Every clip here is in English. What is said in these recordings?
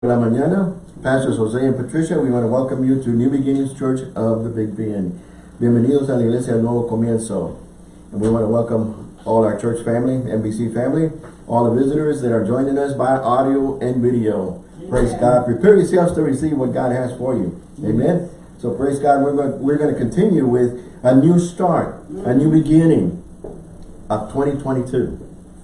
la mañana. Pastors Jose and Patricia, we want to welcome you to New Beginnings Church of the Big Bend. Bienvenidos a la Iglesia del Nuevo Comienzo. And we want to welcome all our church family, NBC family, all the visitors that are joining us by audio and video. Praise God. Prepare yourselves to receive what God has for you. Amen. So praise God. We're going, we're going to continue with a new start, a new beginning of 2022.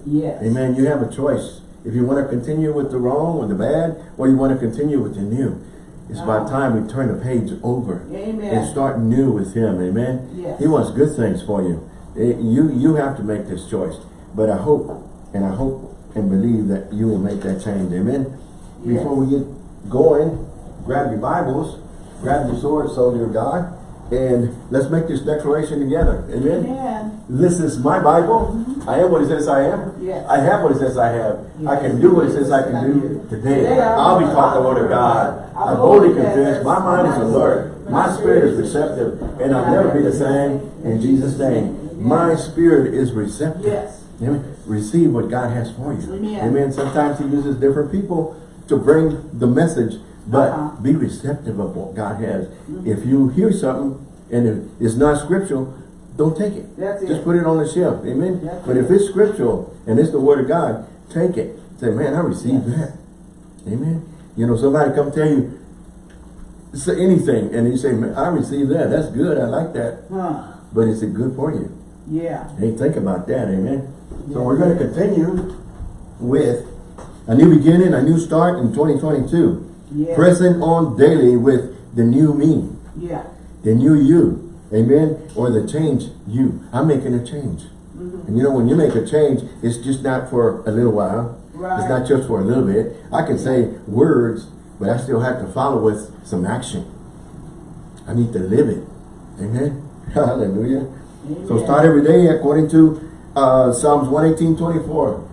Yes. Amen. You have a choice. If you want to continue with the wrong or the bad, or you want to continue with the new, it's about time we turn the page over Amen. and start new with Him. Amen. Yes. He wants good things for you. Eh, You you have to make this choice. But I hope and I hope and believe that you will make that change. Amen. Yes. Before we get going, grab your Bibles, grab your sword, soldier of God, and let's make this declaration together. Amen. Amen. This is my Bible. I am what it says I am. Yes. I have what it says I have. Yes. I can do what it says I can do today. Today I'll be taught the word of God. I'm boldly confess. My mind is alert. My spirit is receptive. And I'll never be the same in Jesus' name. My spirit is receptive. Yes. Amen. Receive what God has for you. Amen. Amen. Sometimes He uses different people to bring the message, but Uh-huh. Mm-hmm. be receptive of what God has. If you hear something and it- it's not scriptural, don't take it. That's it. Just put it on the shelf. Amen. That's but if it's scriptural and it's the word of God, take it. Say, man, I received Yes. that. Amen. You know, somebody come tell you say anything and you say, man, I received that. That's good. I like that. Huh. But is it good for you? Yeah. Hey, think about that, amen. So we're going to continue with a new beginning, a new start in 2022. Yeah. Pressing on daily with the new me, Yeah. the new you, amen, or the change you. I'm making a change. Mm-hmm. And you know, when you make a change, it's just not for a little while. It's not just for a little bit. I can say words, but I still have to follow with some action. I need to live it. Amen. Hallelujah. So start every day according to uh, Psalms 118, 24.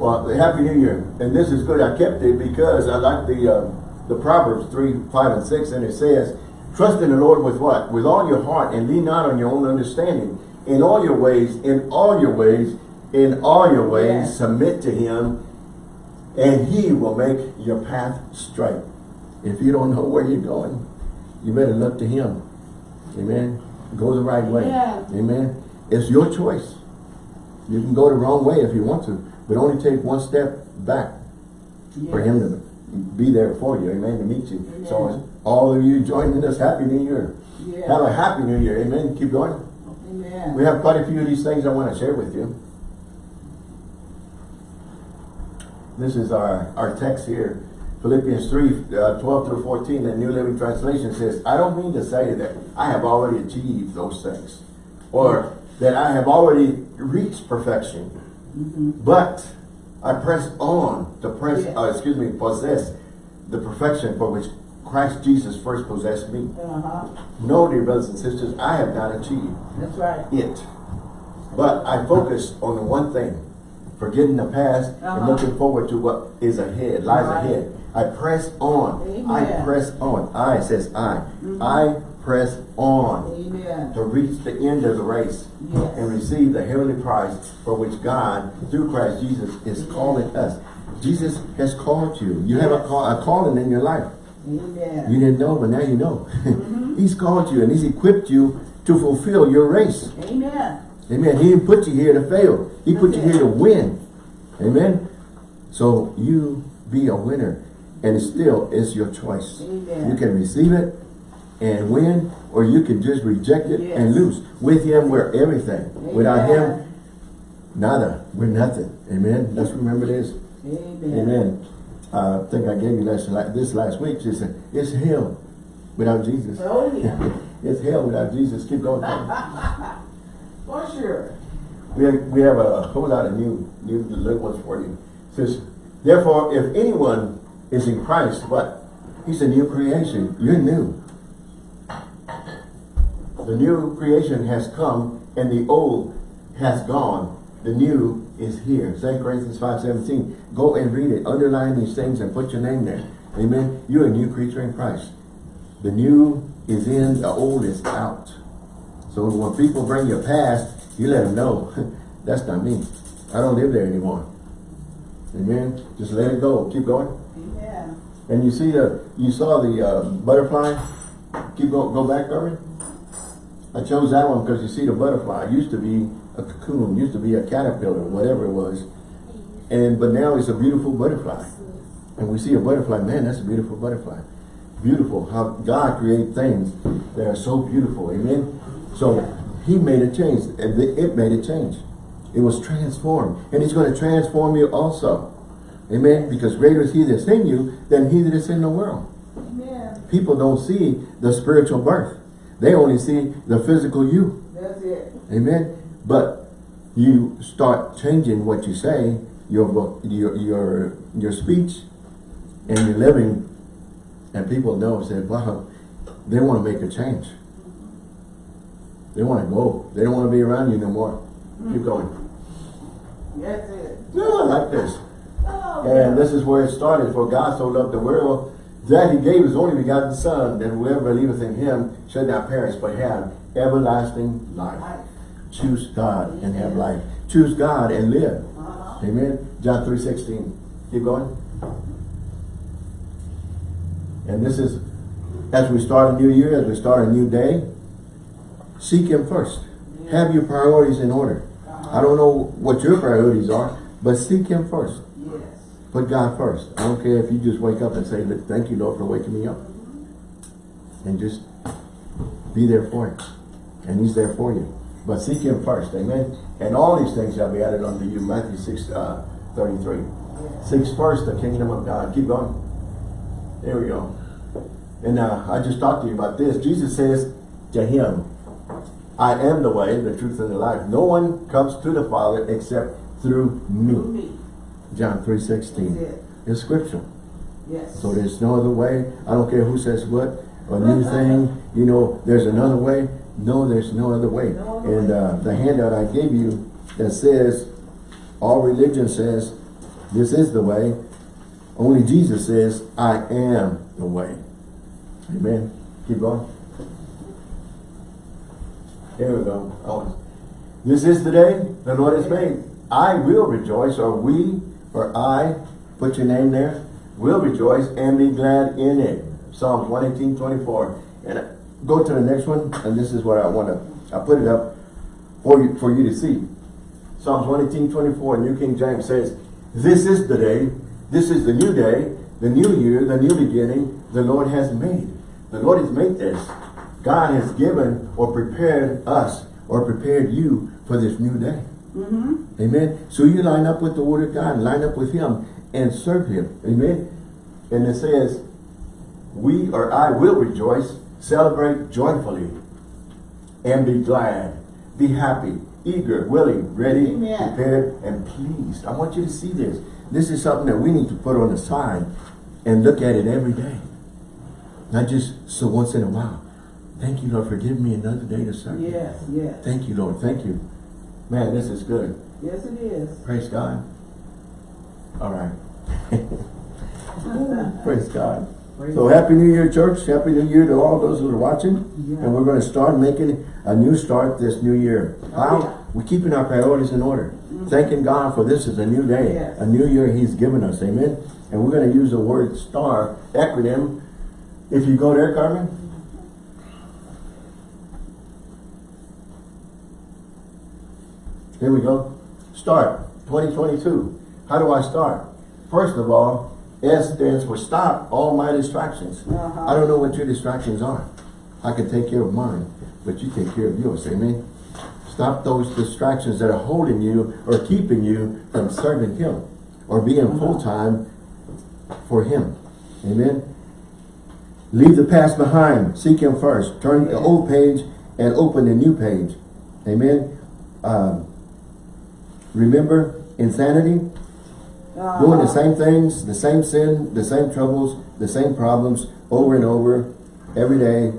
Well, Happy New Year. And this is good. I kept it because I like the uh, the Proverbs 3, 5, and 6. And it says, Trust in the Lord with what? With all your heart and lean not on your own understanding. In all your ways, in all your ways, in all your ways, Yes. submit to him and he will make your path straight. If you don't know where you're going, you better look to him. Amen. Go the right way. Yeah. Amen. It's your choice. You can go the wrong way if you want to, but only take one step back for him to be there for you. Amen. To meet you. Amen. So all of you joining us, Happy New Year. Yeah. Have a Happy New Year. Amen. Keep going. Amen. We have quite a few of these things I want to share with you. This is our, our text here. Philippians 3, uh, 12 through 14, the New Living Translation says, I don't mean to say that I have already achieved those things or that I have already reached perfection, but I press on to press, Yes. uh, excuse me, possess the perfection for which Christ Jesus first possessed me. Uh-huh. No, dear brothers and sisters, I have not achieved That's right. it. But I focus on the one thing, forgetting the past and Uh-huh. looking forward to what is ahead, lies Right. ahead. I press on. I press on. I says I. I press on Amen. to reach the end of the race Yes. and receive the heavenly prize for which God, through Christ Jesus, is calling us. Jesus has called you. You have a, call, a calling in your life. Amen. You didn't know, but now you know. Mm-hmm. he's called you and he's equipped you to fulfill your race. Amen. Amen. He didn't put you here to fail. He put you here to win. Amen. So you be a winner. And it still is your choice. Amen. You can receive it and win, or you can just reject it Yes. and lose. With him, we're everything. Without him, nada. We're nothing. Amen. Let's remember this. Amen. Amen. Uh, I think I gave you this, this last week. She said, it's hell without Jesus. Oh, yeah. it's hell without Jesus. Keep going. For sure. We have, we have a whole lot of new new little ones for you. It says, therefore, if anyone is in Christ, what? He's a new creation. You're new. The new creation has come and the old has gone. The new is here. 2 Corinthians 5.17. Go and read it. Underline these things and put your name there. Amen. You're a new creature in Christ. The new is in, the old is out. So when people bring your past, you let them know, that's not me. I don't live there anymore. Amen. Just let it go. Keep going. Amen. And you see the, you saw the uh, butterfly? Keep go, go back, Carmen. I chose that one because you see the butterfly. It used to be a cocoon, used to be a caterpillar, whatever it was. And, but now it's a beautiful butterfly. And we see a butterfly, man, that's a beautiful butterfly. Beautiful, how God created things that are so beautiful, amen? So, he made a change, and it made a change. It was transformed, and he's going to transform you also. Amen? Because greater is he that's in you than he that is in the world. Amen. People don't see the spiritual birth. They only see the physical you. That's it. Amen. But you start changing what you say, your your your your speech, and your living, and people know say, "Wow, they want to make a change. They want to go. They don't want to be around you no more. Keep mm-hmm. going. That's it. No, I like this. Oh, And this is where it started. For God so loved the world that he gave his only begotten Son, that whoever believeth in him shall not perish, but have everlasting life. life. Choose God and have life. Choose God and live. Amen. John 3 16. Keep going. And this is, as we start a new year, as we start a new day, seek Him first. Have your priorities in order. I don't know what your priorities are, but seek Him first. Put God first. I don't care if you just wake up and say, thank you, Lord, for waking me up. And just be there for Him. And He's there for you. But seek Him first, amen? And all these things shall be added unto you, Matthew 6, uh, 33. Seek first the kingdom of God. Keep going. There we go. And uh, I just talked to you about this. Jesus says to him, I am the way, the truth, and the life. No one comes to the Father except through me. John 3 16. That's it. It's scripture. Yes. So there's no other way. I don't care who says what, a new thing, you know, there's another way. No, there's no other way. No other And way. uh, the handout I gave you that says, all religion says, this is the way. Only Jesus says, I am the way. Amen. Keep going. Here we go. Oh. This is the day the Lord has made. I will rejoice, or we, or I, put your name there, will rejoice and be glad in it. Psalms 118, 24. And go to the next one, and this is what I want to, I put it up for you, for you to see. Psalms 118, 24, New King James says, This is the day, this is the new day, the new year, the new beginning the Lord has made. The Lord has made this. God has given or prepared us or prepared you for this new day. Mm-hmm. Amen. So you line up with the word of God, line up with him and serve him. Amen. And it says, we or I will rejoice, celebrate joyfully, and be glad, be happy, eager, willing, ready, Amen. prepared, and pleased. I want you to see this. This is something that we need to put on the side and look at it every day. Not just so once in a while. Thank you, Lord, for giving me another day to serve. Yes, yes. Thank you, Lord. Thank you. Man, this is good. Yes, it is. Praise God. All right. Praise God. Praise So happy New Year, church. Happy New Year to all those who are watching. Yeah. And we're going to start making a new start this new year. Oh, How? yeah. We're keeping our priorities in order. Mm-hmm. Thanking God for this is a new day. Yes. A new year He's given us. Amen. And we're going to use the word STAR acronym. If you go there, Carmen. Here we go. Start 2022. How do I start? First of all, S stands for stop all my distractions. Uh-huh. I don't know what your distractions are. I can take care of mine, but you take care of yours. Amen. Stop those distractions that are holding you or keeping you from serving Him or being full time for Him. Amen. Leave the past behind. Seek Him first. Turn the old page and open the new page. Amen. Um, remember insanity? Uh-huh. Doing the same things, the same sin, the same troubles, the same problems over and over, every day,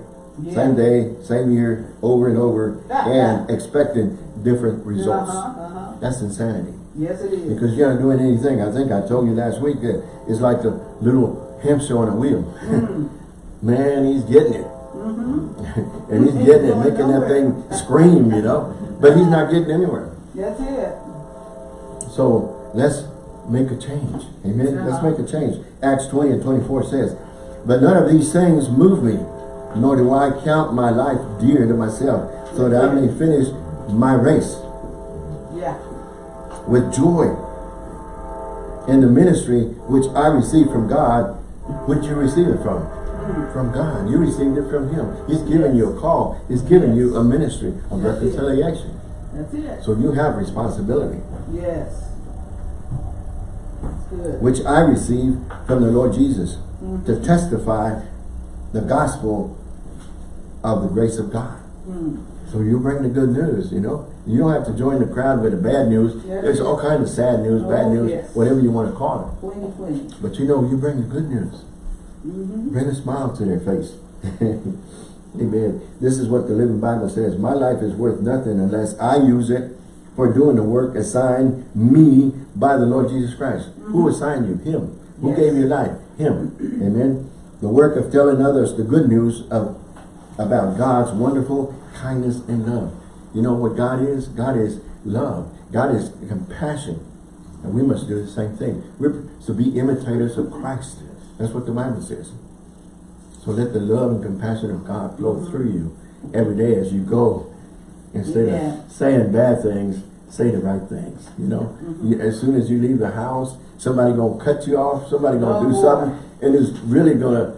Yeah. same day, same year, over and over, and expecting different results. Uh-huh, uh-huh. That's insanity. Yes, it is. Because you're not doing anything. I think I told you last week that it's like the little hamster on a wheel. Mm. Man, he's getting it. Mm-hmm. and he's getting it, making that thing scream, you know. But he's not getting anywhere. That's it. So let's make a change. Amen. Let's Uh-huh. make a change. Acts 20 and 24 says, But none of these things move me, nor do I count my life dear to myself, so that I may finish my race Yeah. with joy in the ministry which I received from God. Which you receive it from? From God. You received it from Him. He's given you a call. He's given you a ministry of reconciliation. That's it. So you have responsibility. Yes. Good. which I received from the Lord Jesus Mm-hmm. to testify the gospel of the grace of God. Mm. So you bring the good news, you know. You don't have to join the crowd with the bad news. Yeah. There's all kinds of sad news, bad Oh, news, yes. whatever you want to call it. Queenie, queenie. But you know, you bring the good news. Mm-hmm. Bring a smile to their face. Amen. This is what the Living Bible says. My life is worth nothing unless I use it for doing the work assigned me by the Lord Jesus Christ. Who mm-hmm. assigned you? Him. Who Yes. gave you life? Him. Amen. The work of telling others the good news of about God's wonderful kindness and love. You know what God is? God is love. God is compassion. And we must do the same thing. We're to be imitators of Christ. That's what the Bible says. So let the love and compassion of God flow mm-hmm. through you every day as you go. Instead Yeah. of saying bad things, say the right things. You know, mm-hmm. You- as soon as you leave the house, somebody gonna cut you off. Somebody gonna do Oh. something, and it's really gonna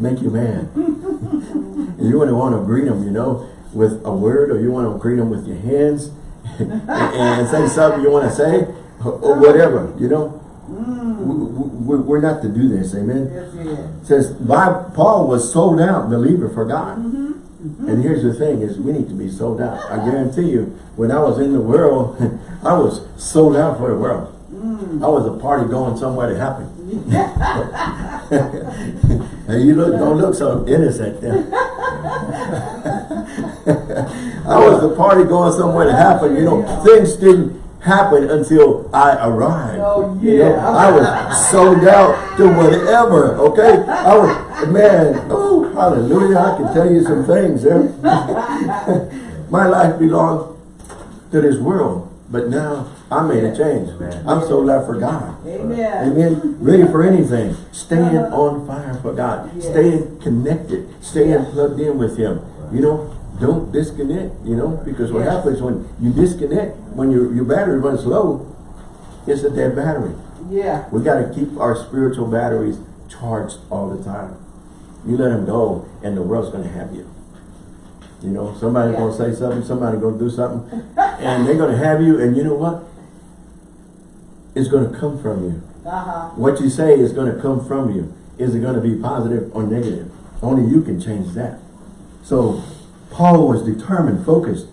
make you mad. you want to want to greet them, you know, with a word, or you want to greet them with your hands, and, and say something you want to say, or, or uh-huh. whatever. You know, we, we, we're not to do this. Amen Yes, yes. says by Paul was sold out believer for God. Mm-hmm, mm-hmm. And here's the thing is we need to be sold out. I guarantee you, when I was in the world, I was sold out for the world. Mm. I was a party going somewhere to happen. and you look don't look so innocent then. I was the party going somewhere to happen. You know, things didn't happen until I arrived. Oh, You know, yeah. I was sold out to whatever, okay? I was, man, oh, hallelujah, I can tell you some things there. Eh? My life belonged to this world, but now I made a change. I'm sold out for God. Amen. Amen. Ready for anything. Staying uh-huh. on fire for God. Yes. Staying connected. Staying Yeah. plugged in with Him. You know, don't disconnect, you know, because what Yes. happens when you disconnect, when your, your battery runs low, it's a dead battery. Yeah. We got to keep our spiritual batteries charged all the time. You let them go, and the world's going to have you. You know, somebody's Yeah. going to say something, somebody's going to do something, and they're going to have you, and you know what? It's going to come from you. Uh-huh. What you say is going to come from you. Is it going to be positive or negative? Only you can change that. So, Paul was determined, focused,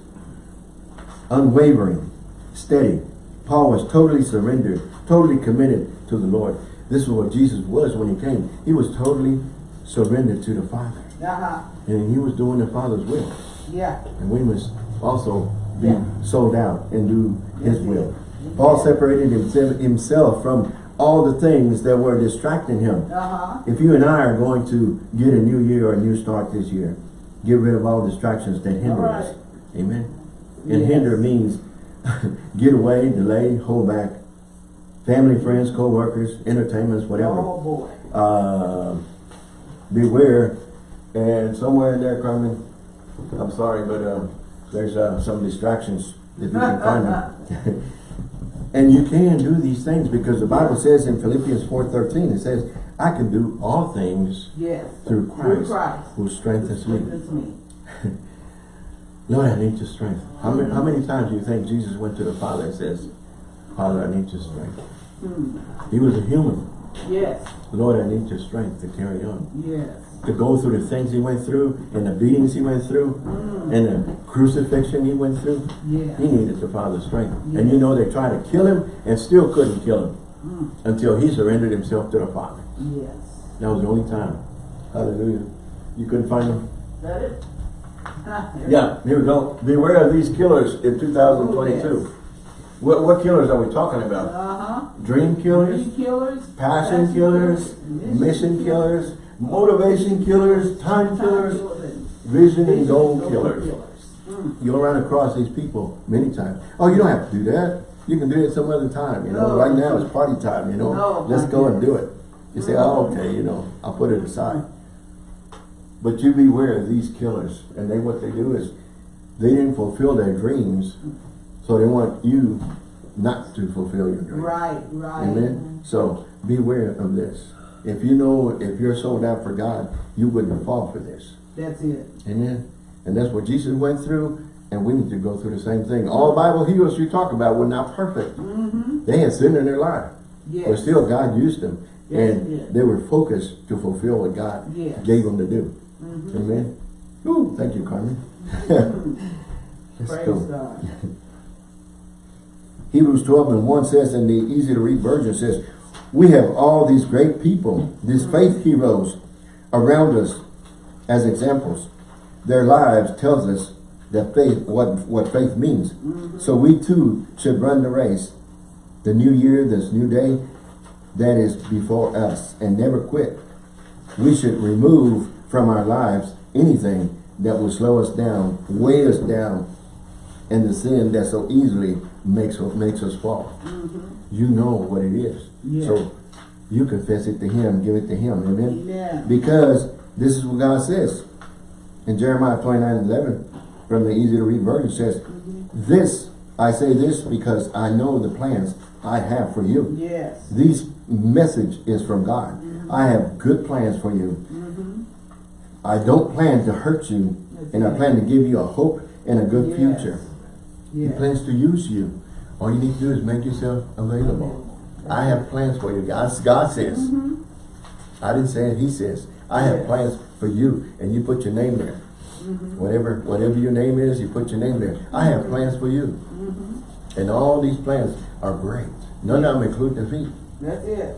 unwavering, steady. Paul was totally surrendered, totally committed to the Lord. This is what Jesus was when he came. He was totally surrendered to the Father. Uh-huh. And he was doing the Father's will. Yeah. And we must also be Yeah. sold out and do his will. Paul separated himself, himself from all the things that were distracting him. Uh-huh. If you and I are going to get a new year or a new start this year, get rid of all distractions that hinder All us. Amen. And Yes. hinder means get away, delay, hold back. Family, friends, co-workers, entertainments, whatever. Oh, boy. Uh, beware. And somewhere in there, Carmen, I'm sorry, but um, there's uh, some distractions if you can find them. and you can do these things because the Bible says in Philippians 4.13, it says, I can do all things Yes. through Through Christ, Christ. who strengthens me. Strengthens me. Lord, I need your strength. How many, how many times do you think Jesus went to the Father and says, Father, I need your strength? Hmm. He was a human. Yes. Lord, I need your strength to carry on. Yes. To go through the things he went through, and the beatings he went through, and the crucifixion he went through. Yeah. He needed the Father's strength. And you know, they tried to kill him and still couldn't kill him until he surrendered himself to the Father. Yes. That was the only time. Hallelujah. You couldn't find them? That it? Yeah, here we go. Beware of these killers in 2022. Oh, yes. What, what killers are we talking about? Uh-huh. Dream killers? Dream killers. Passion killers? Mission killers? Motivation killers? Time killers? and Vision and goal goal killers. Mm. You'll run across these people many times. Oh, you don't have to do that. You can do it some other time, you know. No. Right now it's party time, you know. No, Let's not go and do it. You say, oh, okay, you know, I'll put it aside. But you beware of these killers. And they, what they do is, they didn't fulfill their dreams, so they want you not to fulfill your dreams. Right, right. Amen. So beware of this. If you know, if you're sold out for God, you wouldn't fall for this. That's it. Amen. And that's what Jesus went through, and we need to go through the same thing. All Bible heroes you talk about were not perfect. Mm-hmm. They had sin in their life. Yes. But still God used them. Yes, and did. they were focused to fulfill what God Yes. gave them to do. Mhm. Amen. Ooh, thank you, Carmen. Let's Praise go. God. Hebrews 12 and 1 says, in the easy to read version says, we have all these great people, these faith heroes around us as examples. Their lives tells us that faith, what, what faith means. So we too should run the race. The new year, this new day, that is before us and never quit. We should remove from our lives anything that will slow us down, weigh us down, and the sin that so easily makes makes us fall. Mm-hmm. You know what it is. Yeah. So you confess it to him, give it to him. Amen. Amen. Because this is what God says. In Jeremiah 29, 11, from the easy to read version says, mm-hmm. This, I say this because I know the plans I have for you. Yes. This message is from God. Mm-hmm. I have good plans for you. Mm-hmm. I don't plan to hurt you, and I plan to give you a hope and a good Yes. future. He plans to use you. All you need to do is make yourself available. I have plans for you. God, God says. Mm-hmm. I didn't say it, he says. I have plans for you, and you put your name there. Mm-hmm. Whatever whatever your name is, you put your name there. I have plans for you. And all these plans are great. None of them include defeat. That's it.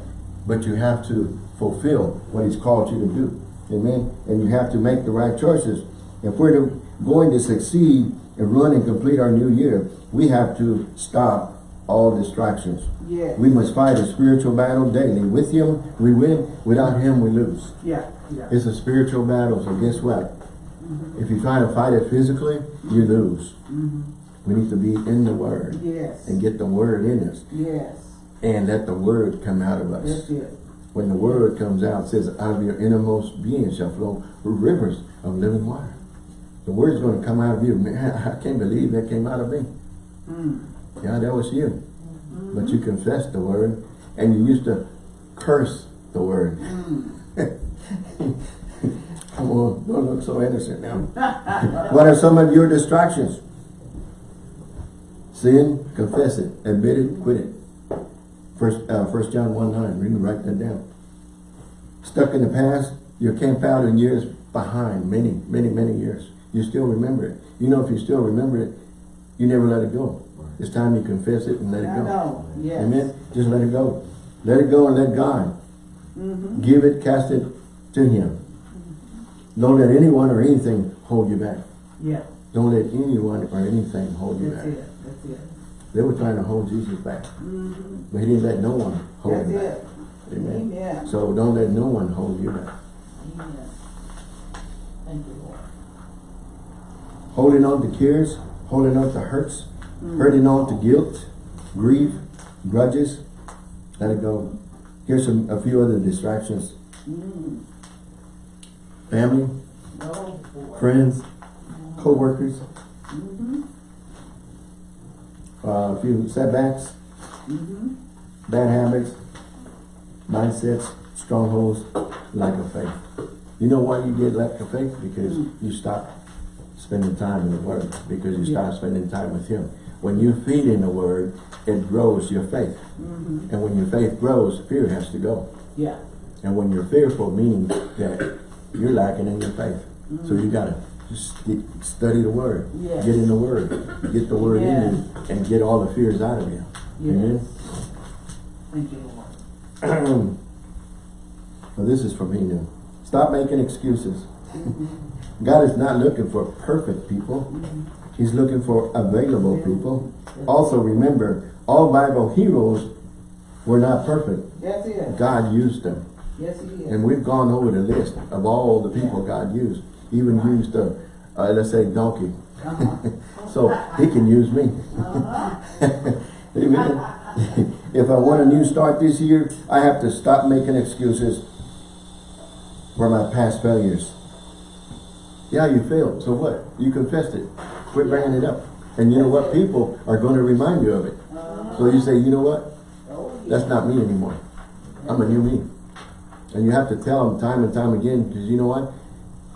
But you have to fulfill what he's called you to do. Amen. And you have to make the right choices. If we're to, going to succeed and run and complete our new year, we have to stop all distractions. Yes. We must fight a spiritual battle daily. With him, we win. Without him, we lose. Yeah. Yeah. It's a spiritual battle, so guess what? Mm-hmm. If you try to fight it physically, you lose. Mm-hmm. We need to be in the Word Yes. and get the Word in us Yes. And let the Word come out of us. That's it. When the Word comes out, it says, out of your innermost being shall flow rivers of living water. The Word's going to come out of you. Man, I can't believe that came out of me. Mm. Yeah, that was you. But you confessed the Word and you used to curse the Word. Come on, don't look so innocent now. what are some of your distractions? Sin, confess it, admit it, quit it. First, uh, First John 1 9, read write that down. Stuck in the past, you're camped out in years behind, many, many, many years. You still remember it. You know if you still remember it, you never let it go. It's time you confess it and let it I go. know. Yes. Amen? Just let it go. Let it go and let God. Mm-hmm. Give it, cast it to Him. Don't let anyone or anything hold you back. Yeah. Don't let anyone or anything hold you That's back. it. That's it. They were trying to hold Jesus back, Mm-hmm. but He didn't let no one hold That's him back. it. Amen. Amen. So don't let no one hold you back. Amen. Thank you, Lord. Holding on to cares, holding on to hurts, hurting on to guilt, grief, grudges, let it go. Here's some a few other distractions. Mm. Family, Oh, friends, co-workers, Mm-hmm. Uh, a few setbacks, Mm-hmm. bad habits, mindsets, strongholds, lack of faith. You know why you get lack of faith? Because you stop spending time in the Word. Because you start Yeah. spending time with Him. When you feed in the Word, it grows your faith. Mm-hmm. And when your faith grows, fear has to go. Yeah. And when you're fearful, meaning that you're lacking in your faith. So you gotta just get, study the Word. Yes. Get in the Word. Get the Word in you and get all the fears out of you. Yes. Amen. Thank you, Lord. Well, this is for me now. Stop making excuses. Mm-hmm. God is not looking for perfect people. Mm-hmm. He's looking for available people. Also remember, all Bible heroes were not perfect. That's it. God used them. Yes, He is. And we've gone over the list of all the people God used. Even used, a, uh, let's say, donkey. So he can use me. Amen. if I want a new start this year, I have to stop making excuses for my past failures. Yeah, you failed. So what? You confessed it. Quit bringing it up. And you know what? People are going to remind you of it. So you say, you know what? That's not me anymore. I'm a new me. And you have to tell them time and time again, because you know what?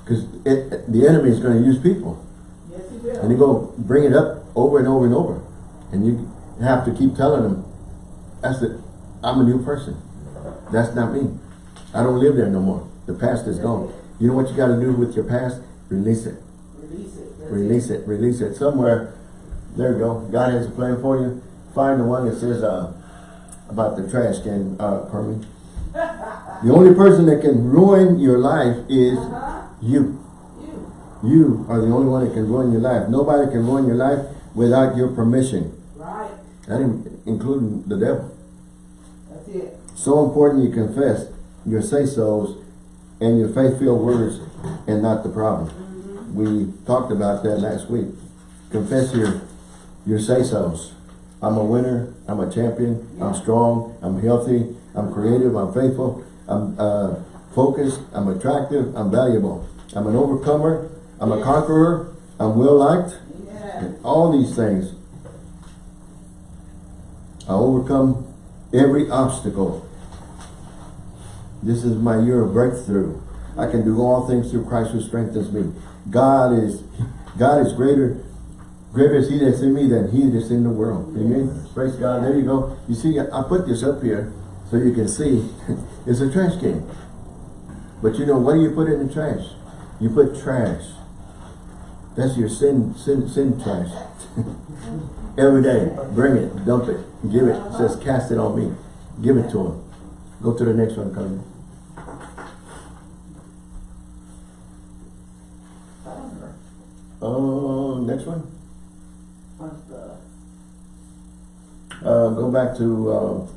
Because the enemy is going to use people. Yes, he will. And they go bring it up over and over and over. And you have to keep telling them, that's it. I'm a new person. That's not me. I don't live there no more. The past is gone. You know what you got to do with your past? Release it. Release it. Release it. Release it. Somewhere, there you go. God has a plan for you. Find the one that says uh, about the trash can, uh. The only person that can ruin your life is Uh-huh. You. You. You are the only one that can ruin your life. Nobody can ruin your life without your permission. Right. That including the devil. That's it. So important you confess your say-sos and your faith-filled words and not the problem. We talked about that last week. Confess your, your say-sos. I'm a winner. I'm a champion. I'm strong. I'm healthy. I'm creative. I'm faithful. I'm uh, focused. I'm attractive. I'm valuable. I'm an overcomer. I'm a conqueror. I'm well-liked. Yeah. And all these things. I overcome every obstacle. This is my year of breakthrough. I can do all things through Christ who strengthens me. God is God is greater. Greater is he that's in me than he that's in the world. Amen. Praise God. There you go. You see, I put this up here so you can see. it's a trash can. But you know, what do you put in the trash? You put trash. That's your sin, sin, sin trash. Every day, bring it, dump it, give it. It says, cast it on me. Give it to him. Go to the next one. Thunder. Oh, next one. Uh, go back to, uh,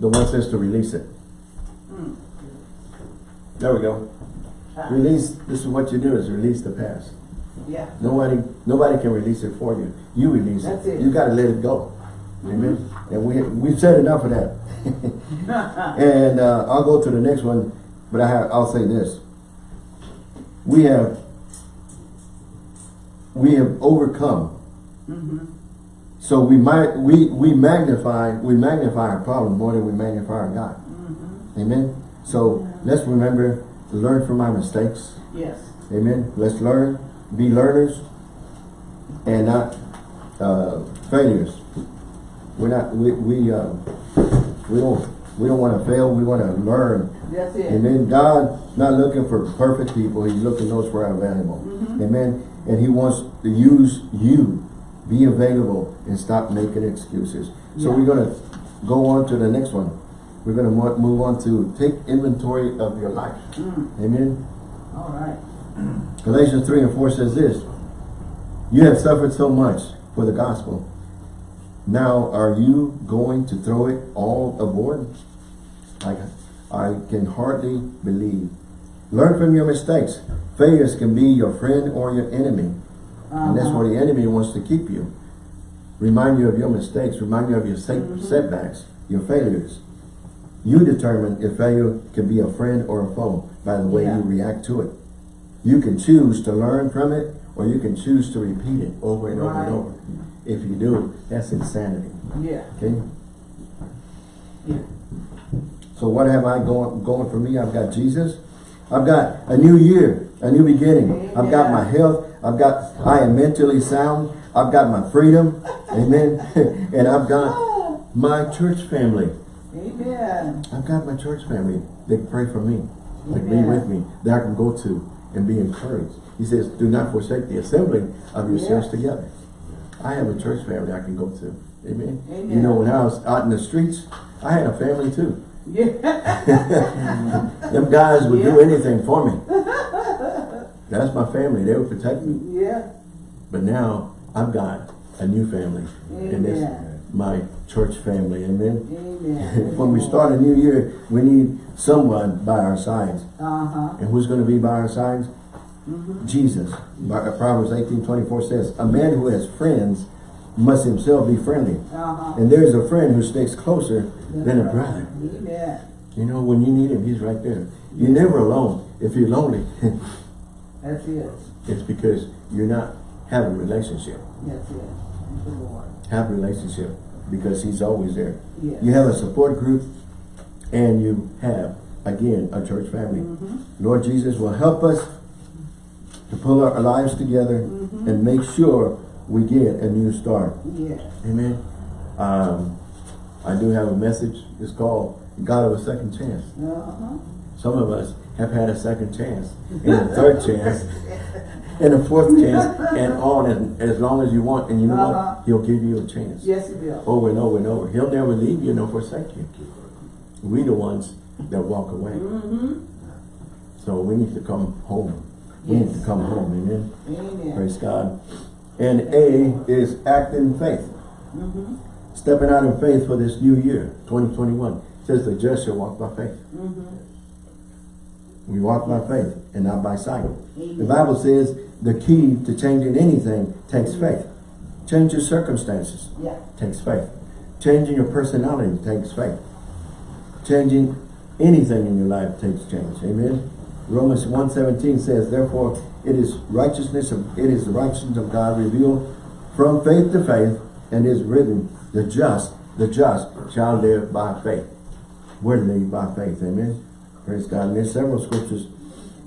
the one says to release it. Hmm. There we go. Release, this is what you do, is release the past. Yeah. Nobody, nobody can release it for you. You release That's it. it. You gotta let it go. Amen. And we, we've said enough of that. And uh, I'll go to the next one, but I have, I'll say this. We have, we have overcome. Mm-hmm. So we might, we, we magnify, we magnify our problem more than we magnify our God. Mm-hmm. Amen. So let's remember to learn from our mistakes. Yes. Amen. Let's learn, be learners, and not uh, failures. We're not, we, we, uh, we don't, we don't want to fail. We want to learn. That's it. Amen. God's not looking for perfect people. He's looking those who are available. Mhm. Amen. And he wants to use you. Be available and stop making excuses. So Yeah. we're going to go on to the next one. We're going to move on to take inventory of your life. Mm. Amen. All right. Galatians 3 and 4 says this, You have suffered so much for the gospel. Now are you going to throw it all aboard? I, I can hardly believe. Learn from your mistakes. Failures can be your friend or your enemy. And that's Uh-huh. where the enemy wants to keep you. Remind you of your mistakes. Remind you of your set- Mhm. setbacks, your failures. You determine if failure can be a friend or a foe by the way Yeah. you react to it. You can choose to learn from it or you can choose to repeat it over and over and over. If you do, that's insanity. Yeah. Okay? Yeah. So what have I going going for me? I've got Jesus. I've got a new year, a new beginning. I've got my health. I've got I am mentally sound. I've got my freedom. Amen. and I've got my church family. Amen. I've got my church family. They pray for me. They be with me. That I can go to and be encouraged. He says, do not forsake the assembling of yourselves Yes. together. I have a church family I can go to. Amen. Amen. You know, when I was out in the streets, I had a family too. Yeah. Them guys would do anything for me. That's my family. They would protect me. yeah. But now I've got a new family. And it's Amen. My church family. Amen. Amen. when we start a new year, we need someone by our sides. Uh-huh. And who's going to be by our sides? Mm-hmm. Jesus. Proverbs 18, 24 says, A man who has friends must himself be friendly. Uh-huh. And there is a friend who sticks closer than a brother. Amen. You know, when you need him, he's right there. You're never alone. If you're lonely, That's it. it's because you're not having a relationship. That's it. Lord. Have a relationship because he's always there. Yes. You have a support group and you have, again, a church family. Mhm. Lord Jesus will help us to pull our lives together Mhm. and make sure we get a new start. Yes. Amen. Um, I do have a message. It's called God of a Second Chance. Uh-huh. Some of us have had a second chance and a third chance and a fourth chance and on as, as long as you want. And you know Uh-huh. what? He'll give you a chance Yes, He will. over and over and over. He'll never leave you nor forsake you. We the ones that walk away. Mm-hmm. So we need to come home. We need to come home. Amen. Amen. Praise God. And A is act in faith. Mm-hmm. Stepping out in faith for this new year, 2021. It says the just shall walk by faith. Mm-hmm. We walk by faith and not by sight. The Bible says the key to changing anything takes faith. Change your circumstances Yeah. takes faith. Changing your personality takes faith. Changing anything in your life takes change. Amen. Romans 1.17 says, Therefore it is righteousness of it is the righteousness of God revealed from faith to faith, and is written, the just, the just shall live by faith. We're living by faith. Amen. Praise God. And there's several scriptures.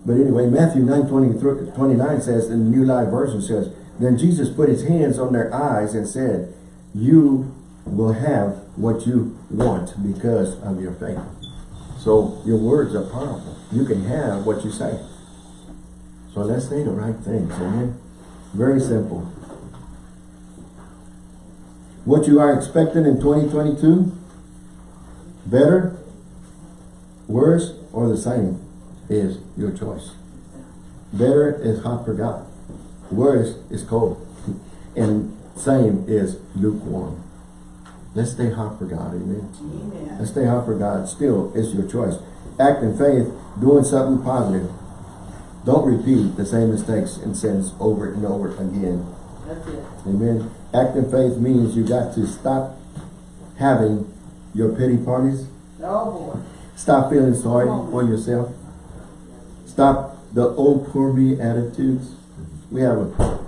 But anyway, Matthew 9, 23 29 says, in the New Life Version says, Then Jesus put his hands on their eyes and said, You will have what you want because of your faith. So your words are powerful. You can have what you say. So let's say the right things. Amen. Very simple. What you are expecting in 2022? Better, worse, or the same is your choice. Better is hot for God. Worse is cold. And same is lukewarm. Let's stay hot for God, amen. Amen. Let's stay hot for God. Still, it's your choice. Act in faith, doing something positive. Don't repeat the same mistakes and sins over and over again. That's it. Amen. Act in faith means you got to stop having your pity parties. Oh, boy. Stop feeling sorry for yourself. Stop the old poor me attitudes. We have a,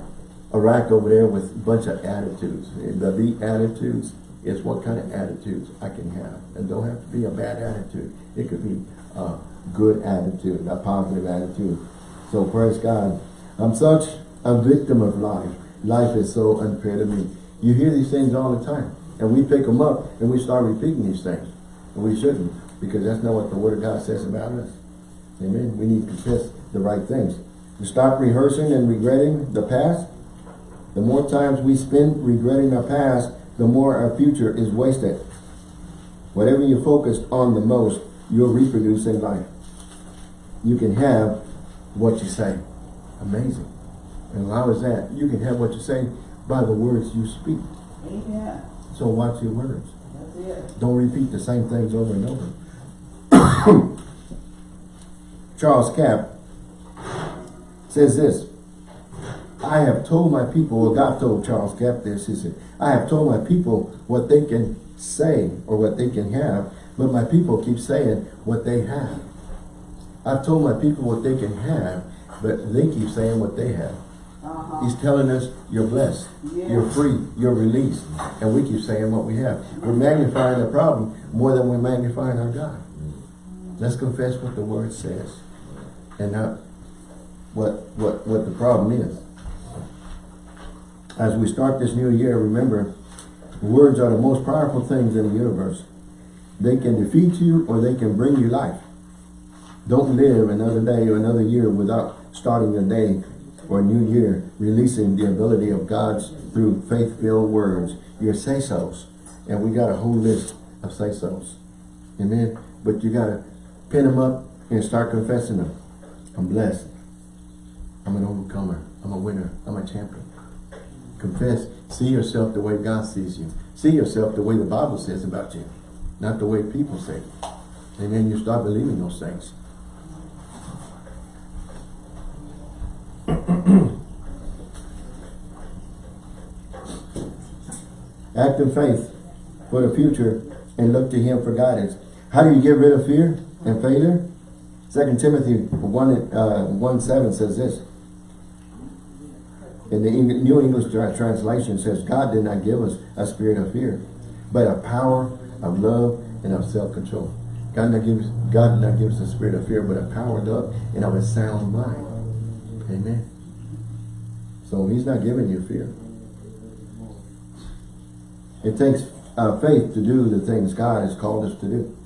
a rack over there with a bunch of attitudes. The B attitudes is what kind of attitudes I can have. And don't have to be a bad attitude. It could be a good attitude, a positive attitude. So praise God. I'm such a victim of life. Life is so unfair to me. You hear these things all the time. And we pick them up and we start repeating these things. And we shouldn't, because that's not what the Word of God says about us. Amen. We need to confess the right things. To stop rehearsing and regretting the past. The more times we spend regretting our past, the more our future is wasted. Whatever you're focused on the most, you'll reproduce in life. You can have what you say. Amazing. And how is that? You can have what you say by the words you speak. Amen. So watch your words. That's it. Don't repeat the same things over and over. Charles Capps says this. I have told my people, well God told Charles Capps this, he said, I have told my people what they can say or what they can have, but my people keep saying what they have. I've told my people what they can have, but they keep saying what they have. Uh-huh. He's telling us, you're blessed, you're free, you're released. And we keep saying what we have. We're magnifying the problem more than we're magnifying our God. Let's confess what the word says and not what, what, what the problem is. As we start this new year, remember, words are the most powerful things in the universe. They can defeat you or they can bring you life. Don't live another day or another year without starting your day or new year, releasing the ability of God's through faith-filled words, your say-sos. And we got a whole list of say-sos. Amen. But you got to pin them up and start confessing them. I'm blessed. I'm an overcomer. I'm a winner. I'm a champion. Confess. See yourself the way God sees you. See yourself the way the Bible says about you. Not the way people say. And then you start believing those things. Act in faith for the future and look to him for guidance. How do you get rid of fear and failure? Second Timothy 1, uh, 1 7 says this. In the New English Translation says, God did not give us a spirit of fear, but a power of love and of self-control. God not gives God did not give us a spirit of fear, but a power of love and of a sound mind. Amen. So he's not giving you fear. It takes uh, faith to do the things God has called us to do.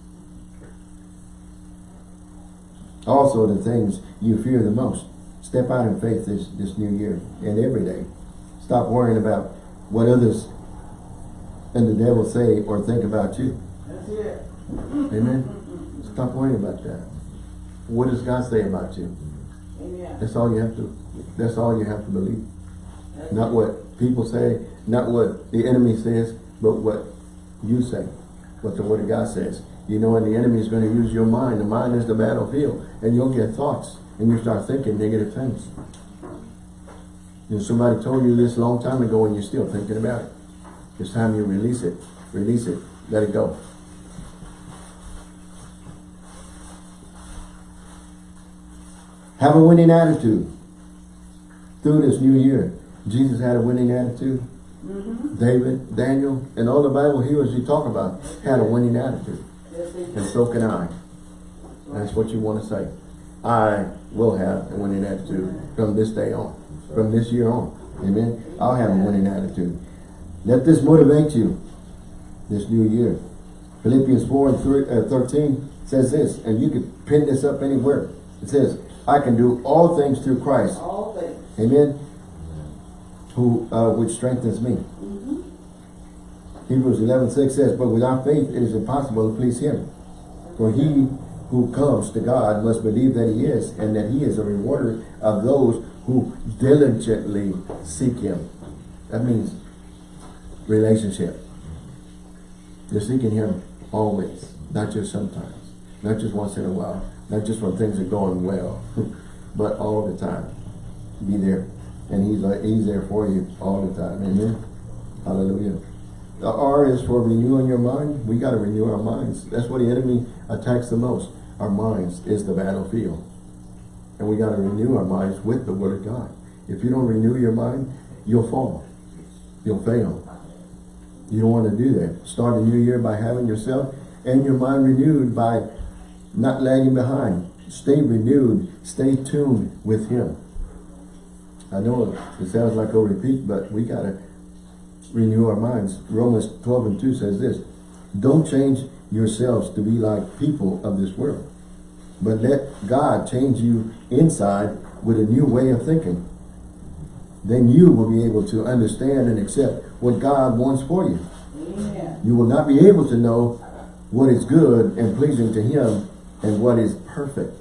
Also the things you fear the most. Step out in faith this, this new year and every day. Stop worrying about what others and the devil say or think about you. That's it. Amen. Stop worrying about that. What does God say about you? Amen. That's all you have to that's all you have to believe. That's Not what people say, not what the enemy says, but what you say, what the word of God says. You know, and the enemy is going to use your mind. The mind is the battlefield. And you'll get thoughts and you start thinking negative things. You know, somebody told you this a long time ago and you're still thinking about it. It's time you release it. Release it. Let it go. Have a winning attitude through this new year. Jesus had a winning attitude. Mm-hmm. David, Daniel, and all the Bible heroes you talk about had a winning attitude. And so can I. That's what you want to say. I will have a winning attitude from this day on, from this year on. Amen. I'll have a winning attitude. Let this motivate you this new year. Philippians 4 and three- uh, 13 says this, and you can pin this up anywhere. It says, I can do all things through Christ. All things. Amen. Who, uh, which strengthens me. Hebrews 11, 6 says, But without faith it is impossible to please him. For he who comes to God must believe that he is, and that he is a rewarder of those who diligently seek him. That means relationship. You're seeking him always, not just sometimes, not just once in a while, not just when things are going well, but all the time. Be there. And he's, uh, he's there for you all the time. Amen. Hallelujah. The R is for renewing your mind. We got to renew our minds. That's what the enemy attacks the most. Our minds is the battlefield. And we got to renew our minds with the word of God. If you don't renew your mind, you'll fall. You'll fail. You don't want to do that. Start a new year by having yourself and your mind renewed by not lagging behind. Stay renewed. Stay tuned with him. I know it sounds like a repeat, but we got to renew our minds. Romans 12 and 2 says this, Don't change yourselves to be like people of this world, but let God change you inside with a new way of thinking. Then you will be able to understand and accept what God wants for you. You will not be able to know what is good and pleasing to Him and what is perfect.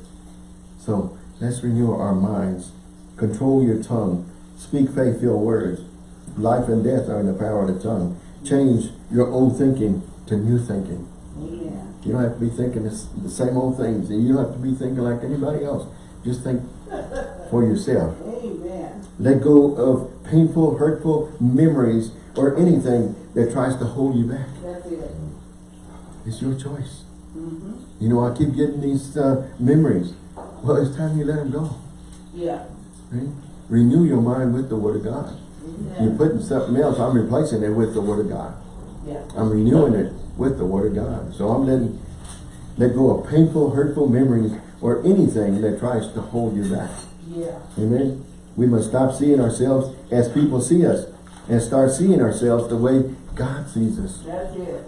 So let's renew our minds. Control your tongue. Speak faith-filled words. Life and death are in the power of the tongue. Change your old thinking to new thinking. Amen. You don't have to be thinking this, the same old things. You don't have to be thinking like anybody else. Just think for yourself. Amen. Let go of painful, hurtful memories or anything that tries to hold you back. That's it. It's your choice. Mm-hmm. You know, I keep getting these uh, memories. Well, it's time you let them go. Yeah. Right? Renew your mind with the Word of God. You're putting something else. I'm replacing it with the Word of God. Yeah. I'm renewing it with the Word of God. So I'm letting let go of painful, hurtful memories or anything that tries to hold you back. Yeah. Amen. We must stop seeing ourselves as people see us and start seeing ourselves the way God sees us. That's it.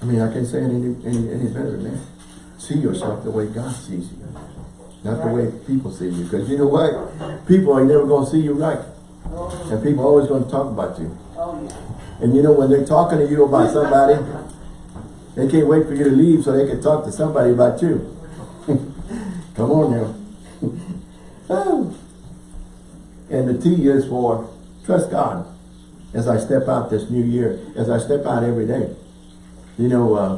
I mean, I can't say it any, any, any better than that. See yourself the way God sees you. Not the way people see you. Because you know what? People are never going to see you right. Oh, And people are always going to talk about you. oh yeah. And you know, when they're talking to you about somebody, they can't wait for you to leave so they can talk to somebody about you. Come on now. And the T is for trust God as I step out this new year, as I step out every day. You know, uh,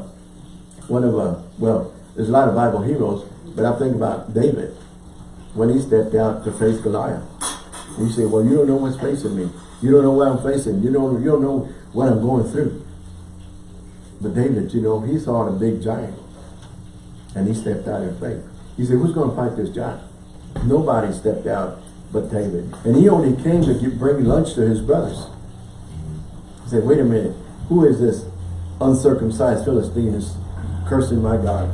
one of, uh, well, there's a lot of Bible heroes, but I think about David when he stepped out to face Goliath. And you say, well, you don't know what's facing me. You don't know what I'm facing. You don't, you don't know what I'm going through. But David, you know, he saw the big giant. And he stepped out in faith. He said, who's going to fight this giant? Nobody stepped out but David. And he only came to bring lunch to his brothers. He said, wait a minute. Who is this uncircumcised Philistine is cursing my God?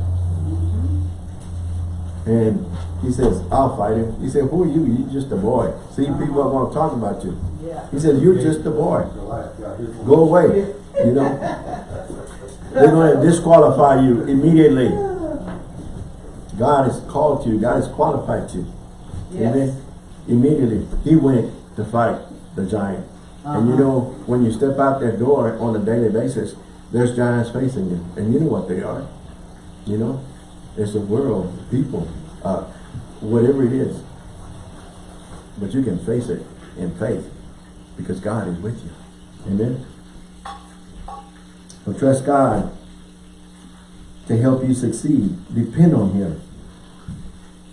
And he says, I'll fight him. He said, who are you? You're just a boy. See, people don't want to talk about you. Yeah. He said, you're just a boy. Goliath got his one. Go away. You know? They're going to disqualify you immediately. God has called you. God has qualified you. Yes. Amen. Immediately, he went to fight the giant. And you Uh-huh. know, when you step out that door on a daily basis, there's giants facing you. And you know what they are. You know? It's a world, people, uh, whatever it is. But you can face it in faith because God is with you. Amen. So trust God to help you succeed. Depend on Him.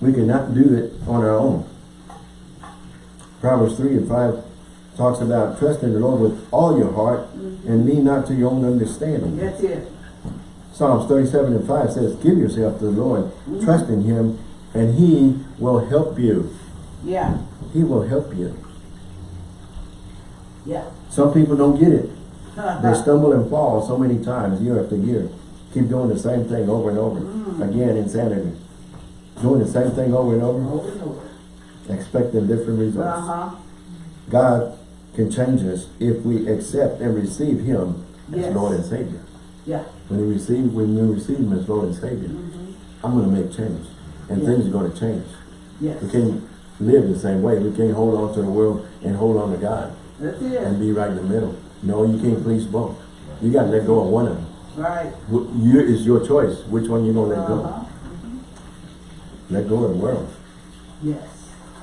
We cannot do it on our own. Proverbs 3 and 5 talks about trusting the Lord with all your heart and lean not to your own understanding. That's it. Psalms 37 and 5 says, Give yourself to the Lord, trust in Him, and He will help you. Yeah. He will help you. Yeah. Some people don't get it. They stumble and fall so many times, year after year. Keep doing the same thing over and over. Again, insanity. Doing the same thing over and over, Over and over. expecting different results. Uh-huh. God can change us if we accept and receive Him as Lord and Savior. Yeah. When you receive, when we receive Him as Lord and Savior, mm-hmm. I'm going to make change, and Yeah. things are going to change. Yes. We can't live the same way. We can't hold on to the world and hold on to God That's and be right in the middle. No, you can't please both. You got to let go of one of them. Right. You, it's your choice. Which one you gonna let go? Uh-huh. Mm-hmm. Let go of the world. Yes.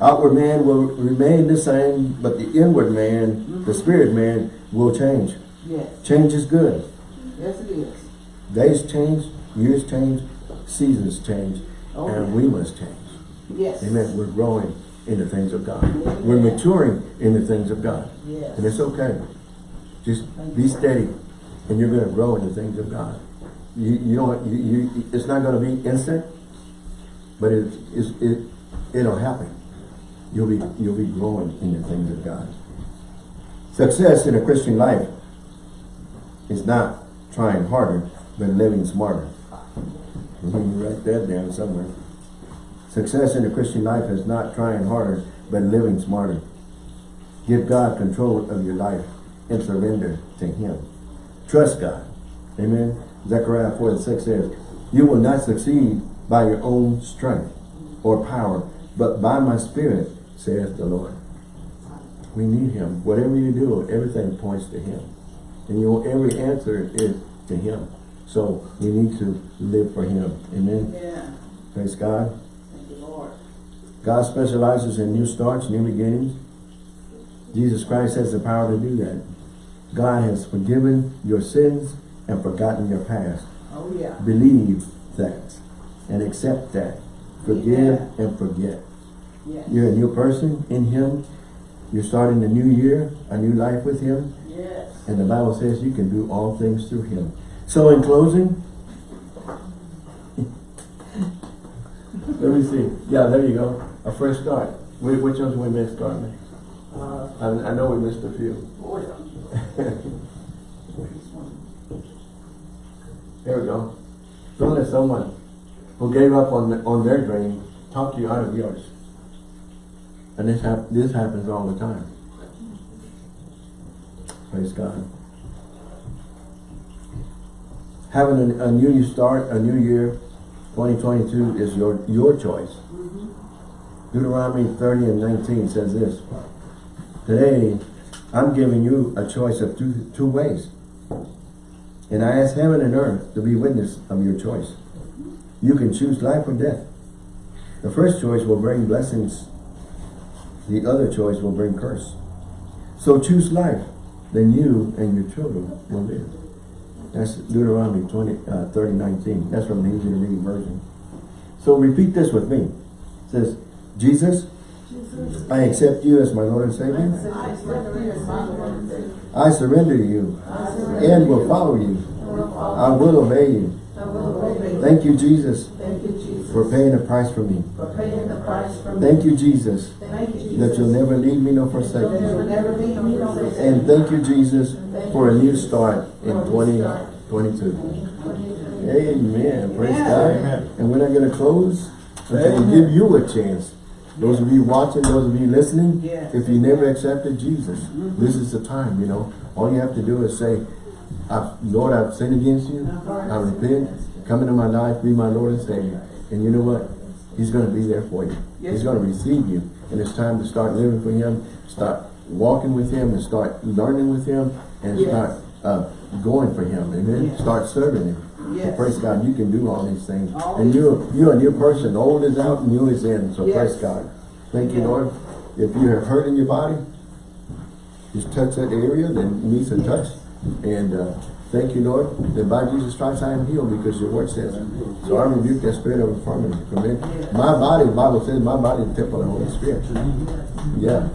Outward man will remain the same, but the inward man, the mm-hmm. spirit man, will change. Yes. Change is good. Yes, it is. Days change, years change, seasons change, Oh, and yeah. we must change. Yes. Amen. We're growing in the things of God. We're maturing in the things of God. Yes. And it's okay. Just be steady, and you're going to grow in the things of God. You, you don't. You, you. It's not going to be instant, but it, it's, it it'll happen. You'll be you'll be growing in the things of God. Success in a Christian life is not trying harder, but living smarter. Write that down somewhere. Success in the Christian life is not trying harder, but living smarter. Give God control of your life and surrender to Him. Trust God. Amen. Zechariah 4 and 6 says, You will not succeed by your own strength or power, but by my spirit, saith the Lord. We need Him. Whatever you do, everything points to Him. And your every answer is to Him. So we need to live for Him. Amen. Yeah. Praise God. Thank you, Lord. God specializes in new starts, new beginnings. Jesus Christ has the power to do that. God has forgiven your sins and forgotten your past. Oh, yeah. Believe that and accept that. Forgive Yeah. and forget. Yes. You're a new person in Him. You're starting a new year, a new life with Him. And the Bible says you can do all things through Him. So in closing, let me see. Yeah, there you go. A fresh start. Wh- Which ones we missed, Carmen? Uh, I, I know we missed a few. oh, yeah. There we go. Don't let someone who gave up on the, on their dream talk to you out of yours. And this hap this happens all the time. Praise God. Having a, a new start, a new year, 2022 is your your choice. Mm-hmm. Deuteronomy 30 and 19 says this. Today, I'm giving you a choice of two, two ways. And I ask heaven and earth to be witness of your choice. Mm-hmm. You can choose life or death. The first choice will bring blessings. The other choice will bring curse. So choose life, then you and your children will live. That's Deuteronomy 20, uh, 30, 19. That's from the easy to read version. So repeat this with me. It says, Jesus. I accept you as my Lord and Savior. I surrender to you and will follow you. I will obey you. Thank you, Jesus, for paying the price for me. For paying for me. Thank you, Jesus, Thank you, Jesus. that you'll never leave me nor forsake me. never leave me nor forsake And thank you, Jesus, for a new start in 2022. Amen. Praise God. Amen. And we're not going to close until we Amen. give you a chance. Those of you watching, those of you listening, Yes. if you never accepted Jesus, mm-hmm. this is the time, you know. All you have to do is say, "I- Lord, I've sinned against you. I repent. Come into my life, be my Lord and Savior. And you know what? He's going to be there for you. Yes. He's going to receive you. And it's time to start living for Him, start walking with Him, and start learning with Him, and Yes. start uh, going for Him. Amen. Yes. Start serving Him. So praise God, you can do all these things. All and these you you're a new person. Old is out, new is in. So Yes. praise God. Thank you, Lord. If you have hurt in your body, just touch that area, then needs a touch. And uh, thank you, Lord, that by Jesus Christ I am healed because your word says. So I rebuke that spirit of infirmity from it. My body, the Bible says, my body is the temple of the Holy Spirit. Yeah.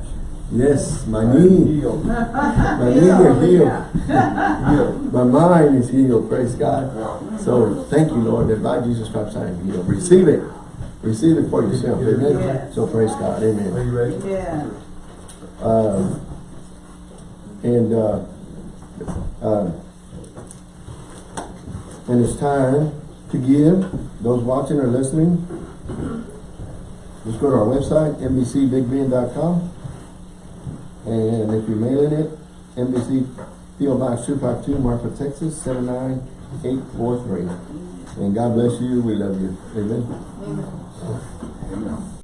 Yes, my knee, my knee is healed. My mind is healed, praise God. So thank you, Lord, that by Jesus Christ I am healed. Receive it. Receive it for yourself. Amen. So praise God. Amen. Are you ready? Yeah. Uh, and uh, uh, and it's time to give. Those watching or listening, just go to our website, nbcbigbend.com. And if you're mailing it, NBC PO Box 252, Marfa, Texas, 79843. And God bless you. We love you. Amen. Amen. Amen.